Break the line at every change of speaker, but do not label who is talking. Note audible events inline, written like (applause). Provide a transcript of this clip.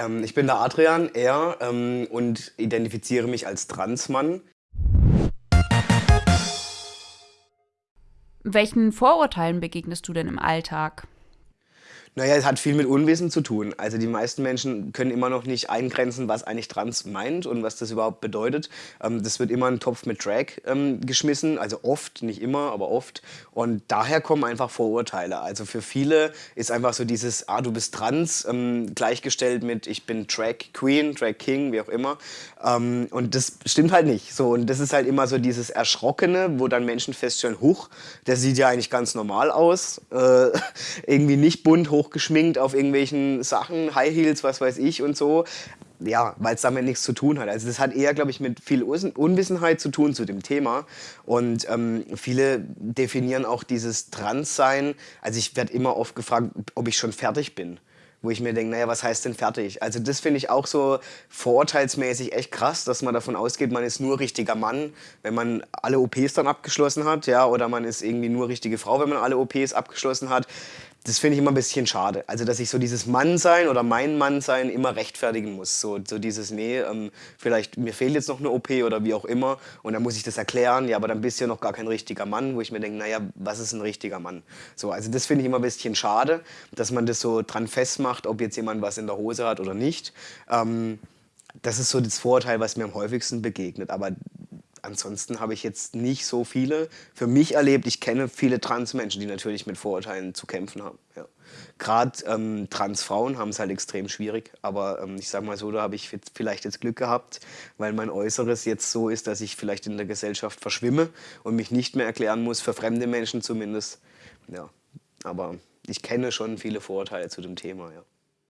Ähm, ich bin der Adrian, er, ähm, und identifiziere mich als Transmann.
Welchen Vorurteilen begegnest du denn im Alltag?
Naja, es hat viel mit Unwissen zu tun. Also die meisten Menschen können immer noch nicht eingrenzen, was eigentlich Trans meint und was das überhaupt bedeutet. Ähm, das wird immer in einen Topf mit Drag ähm, geschmissen, also oft, nicht immer, aber oft. Und daher kommen einfach Vorurteile. Also für viele ist einfach so dieses, ah, du bist trans, ähm, gleichgestellt mit, ich bin Drag Queen, Drag King, wie auch immer. Ähm, und das stimmt halt nicht. So, und das ist halt immer so dieses Erschrockene, wo dann Menschen feststellen, huch, der sieht ja eigentlich ganz normal aus, äh, (laughs) irgendwie nicht bunt, hoch hochgeschminkt auf irgendwelchen Sachen, High Heels, was weiß ich und so. Ja, weil es damit nichts zu tun hat. Also das hat eher, glaube ich, mit viel Unwissenheit zu tun zu dem Thema. Und ähm, viele definieren auch dieses Transsein. Also ich werde immer oft gefragt, ob ich schon fertig bin wo ich mir denke, naja, was heißt denn fertig? Also das finde ich auch so vorurteilsmäßig echt krass, dass man davon ausgeht, man ist nur richtiger Mann, wenn man alle OPs dann abgeschlossen hat, ja, oder man ist irgendwie nur richtige Frau, wenn man alle OPs abgeschlossen hat das finde ich immer ein bisschen schade. Also, dass ich so dieses Mannsein oder mein Mannsein immer rechtfertigen muss. So, so dieses, nee, ähm, vielleicht mir fehlt jetzt noch eine OP oder wie auch immer und dann muss ich das erklären, ja, aber dann bist du ja noch gar kein richtiger Mann, wo ich mir denke, naja, was ist ein richtiger Mann? So, also das finde ich immer ein bisschen schade, dass man das so dran festmacht, ob jetzt jemand was in der Hose hat oder nicht. Ähm, das ist so das Vorurteil, was mir am häufigsten begegnet. Aber ansonsten habe ich jetzt nicht so viele für mich erlebt. Ich kenne viele Transmenschen, die natürlich mit Vorurteilen zu kämpfen haben. Ja. Gerade ähm, Transfrauen haben es halt extrem schwierig. Aber ähm, ich sage mal so, da habe ich vielleicht jetzt Glück gehabt, weil mein Äußeres jetzt so ist, dass ich vielleicht in der Gesellschaft verschwimme und mich nicht mehr erklären muss, für fremde Menschen zumindest. Ja. Aber ich kenne schon viele Vorurteile zu dem Thema. Ja.